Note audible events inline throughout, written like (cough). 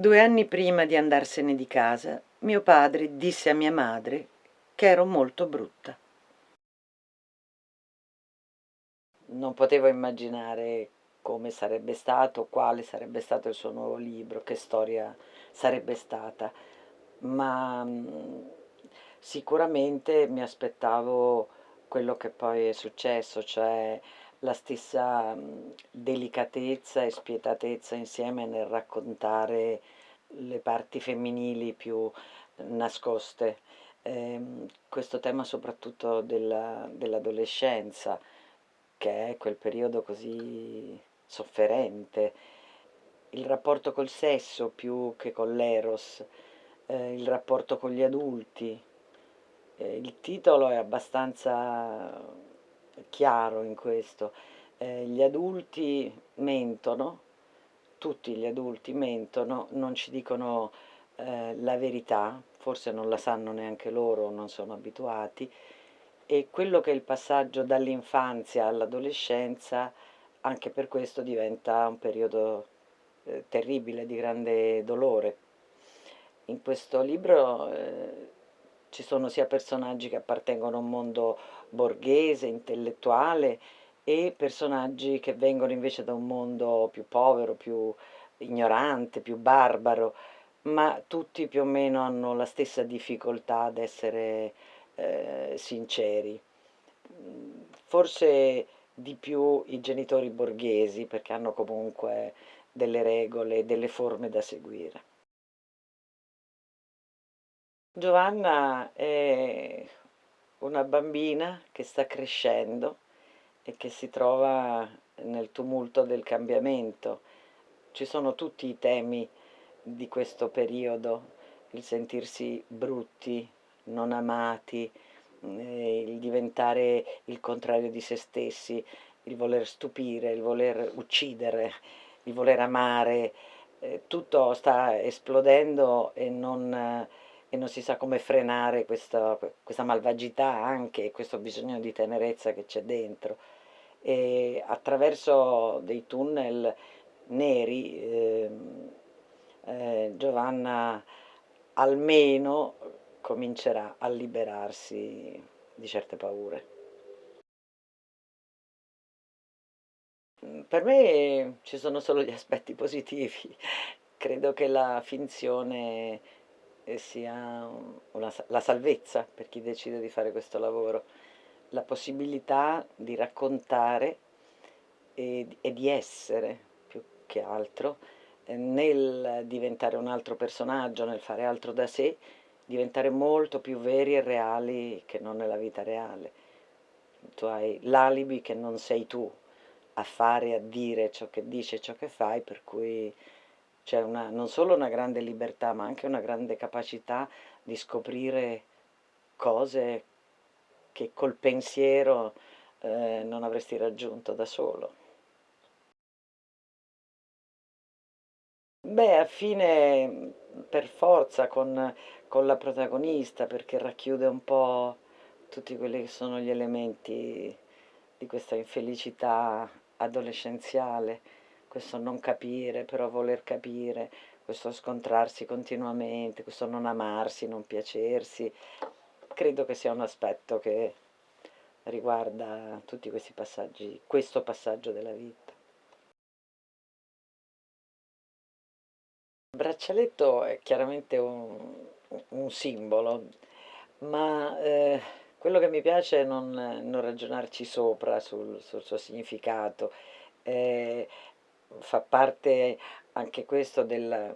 Due anni prima di andarsene di casa, mio padre disse a mia madre che ero molto brutta. Non potevo immaginare come sarebbe stato, quale sarebbe stato il suo nuovo libro, che storia sarebbe stata, ma mm, sicuramente mi aspettavo quello che poi è successo, cioè la stessa delicatezza e spietatezza insieme nel raccontare le parti femminili più nascoste. Eh, questo tema soprattutto della, dell'adolescenza, che è quel periodo così sofferente, il rapporto col sesso più che con l'eros, eh, il rapporto con gli adulti. Eh, il titolo è abbastanza chiaro in questo. Eh, gli adulti mentono, tutti gli adulti mentono, non ci dicono eh, la verità, forse non la sanno neanche loro, non sono abituati, e quello che è il passaggio dall'infanzia all'adolescenza, anche per questo diventa un periodo eh, terribile, di grande dolore. In questo libro eh, ci sono sia personaggi che appartengono a un mondo borghese, intellettuale e personaggi che vengono invece da un mondo più povero, più ignorante, più barbaro, ma tutti più o meno hanno la stessa difficoltà ad essere eh, sinceri. Forse di più i genitori borghesi perché hanno comunque delle regole, delle forme da seguire. Giovanna è una bambina che sta crescendo e che si trova nel tumulto del cambiamento. Ci sono tutti i temi di questo periodo, il sentirsi brutti, non amati, eh, il diventare il contrario di se stessi, il voler stupire, il voler uccidere, il voler amare, eh, tutto sta esplodendo e non e non si sa come frenare questa, questa malvagità anche, questo bisogno di tenerezza che c'è dentro. E attraverso dei tunnel neri eh, eh, Giovanna almeno comincerà a liberarsi di certe paure. Per me ci sono solo gli aspetti positivi, credo che la finzione sia una, la salvezza per chi decide di fare questo lavoro, la possibilità di raccontare e, e di essere più che altro eh, nel diventare un altro personaggio, nel fare altro da sé, diventare molto più veri e reali che non nella vita reale. Tu hai l'alibi che non sei tu a fare, a dire ciò che dici e ciò che fai, per cui c'è non solo una grande libertà, ma anche una grande capacità di scoprire cose che col pensiero eh, non avresti raggiunto da solo. Beh, a fine per forza con, con la protagonista, perché racchiude un po' tutti quelli che sono gli elementi di questa infelicità adolescenziale questo non capire, però voler capire, questo scontrarsi continuamente, questo non amarsi, non piacersi, credo che sia un aspetto che riguarda tutti questi passaggi, questo passaggio della vita. Il braccialetto è chiaramente un, un simbolo, ma eh, quello che mi piace è non, non ragionarci sopra sul, sul suo significato, eh, fa parte anche questo del,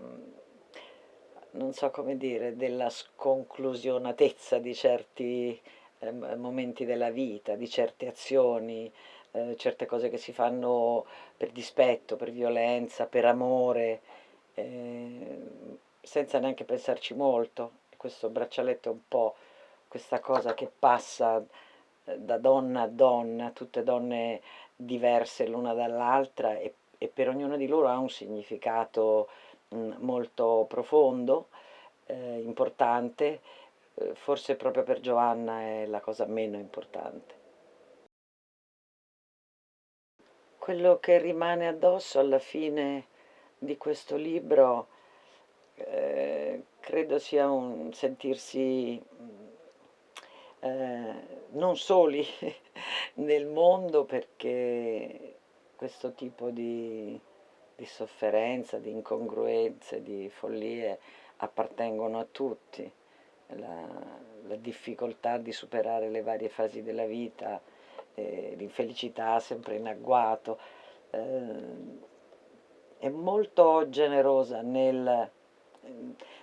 non so come dire, della sconclusionatezza di certi eh, momenti della vita, di certe azioni, eh, certe cose che si fanno per dispetto, per violenza, per amore, eh, senza neanche pensarci molto. Questo braccialetto è un po' questa cosa che passa eh, da donna a donna, tutte donne diverse l'una dall'altra e e per ognuna di loro ha un significato mh, molto profondo, eh, importante, eh, forse proprio per Giovanna è la cosa meno importante. Quello che rimane addosso alla fine di questo libro Ehm, credo sia un sentirsi, mhmm, ehm, non soli (laughs) nel mondo perché questo tipo di di sofferenza, di incongruenze, di follie appartengono a tutti. La la difficoltà di superare le varie fasi della vita, ehm, l'infelicità sempre in agguato, ehm, è molto generosa nel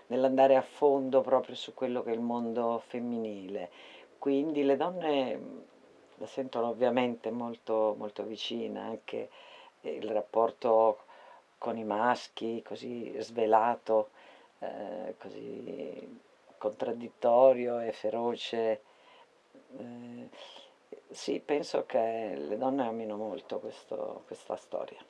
nell'andare a fondo proprio su quello che è il mondo femminile. Quindi le donne, la sentono ovviamente molto molto vicina, anche il rapporto con i maschi così svelato, ehm, così contraddittorio e feroce. Ehm, sì, penso che le donne amino molto questo questa storia.